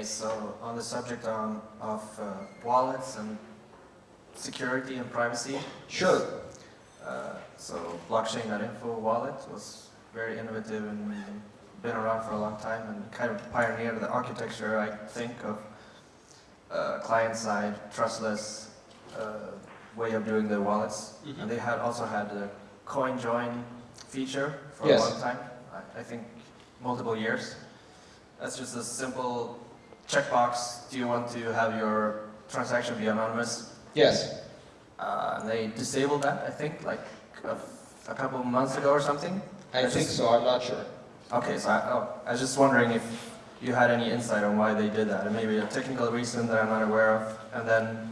Hey, so on the subject um, of uh, wallets and security and privacy, Sure. uh, so blockchain.info wallet was very innovative and been around for a long time and kind of pioneered the architecture, I think, of uh, client-side, trustless uh, way of doing the wallets. Mhm. And they had also had the coin join feature for Yes. a long time, I, I think multiple years. That's just a simple checkbox. Do you want to have your transaction be anonymous? Yes. Uh, they disabled that, I think, like a, a couple of months ago or something. I That's think just- so, I'm not sure. Okay, so I, oh, I was just wondering if you had any insight on why they did that, and maybe a technical reason that I'm not aware of, and then,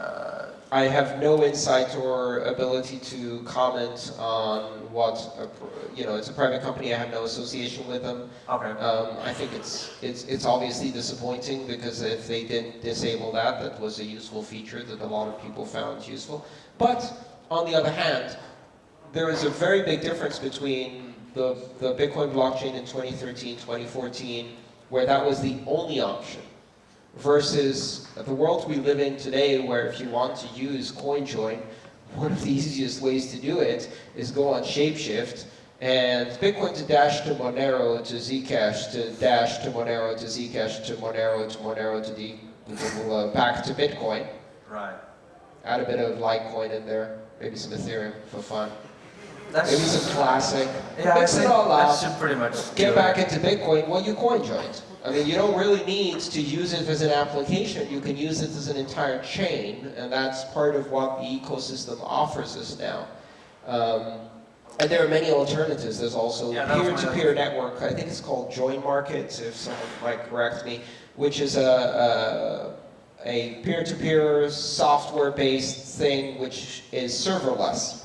uh, I have no insight or ability to comment on what, a you know, it's a private company, I have no association with them. okay, Um, I think it's, it's, it's obviously disappointing because if they didn't disable that, that was a useful feature that a lot of people found useful. But on the other hand, there is a very big difference between the, the Bitcoin blockchain in 2013, 2014, where that was the only option, versus the world we live in today where if you want to use CoinJoin, one of the easiest ways to do it is go on Shapeshift and Bitcoin to dash to Monero to Zcash to dash to Monero to Zcash to Monero to Monero to D, uh, back to Bitcoin. right. Add a bit of Litecoin in there, maybe some Ethereum for fun. That's, Maybe some Classic. yeah, Mix it all that up. should pretty much Get back it. into Bitcoin, well, you coin joined. I mean, you don't really need to use it as an application. You can use it as an entire chain, and that's part of what the ecosystem offers us now. Um, and there are many alternatives. There's also Yeah, that was my peer-to-peer network. I think it's called JoinMarkets, if someone might correct me, which is a, a, a peer-to-peer software-based thing which is serverless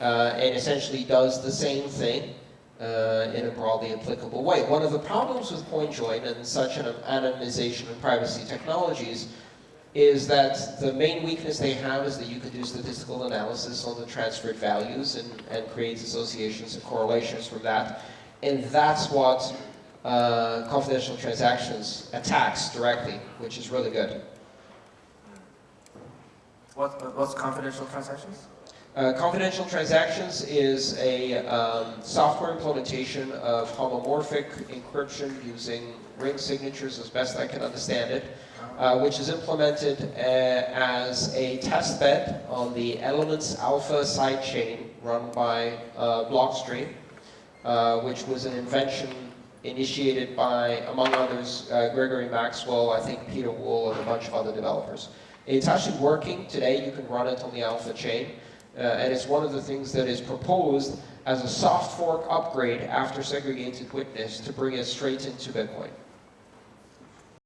and essentially does the same thing uh, in a broadly applicable way. One of the problems with CoinJoin and such an anonymization and privacy technologies is that the main weakness they have is that you can do statistical analysis on the transferred values and, and create associations and correlations from that. And that's what uh, confidential transactions attacks directly, which is really good. What, what's confidential transactions? Uh, confidential transactions is a um, software implementation of homomorphic encryption using ring signatures as best I can understand it, uh, which is implemented uh, as a test bed on the Elements Alpha sidechain run by uh, Blockstream, uh, which was an invention initiated by, among others, Gregory Maxwell, I think Pieter Wuille, and a bunch of other developers. It's actually working today. You can run it on the Alpha chain. Uh, and it's one of the things that is proposed as a soft fork upgrade after segregated witness to bring it straight into Bitcoin.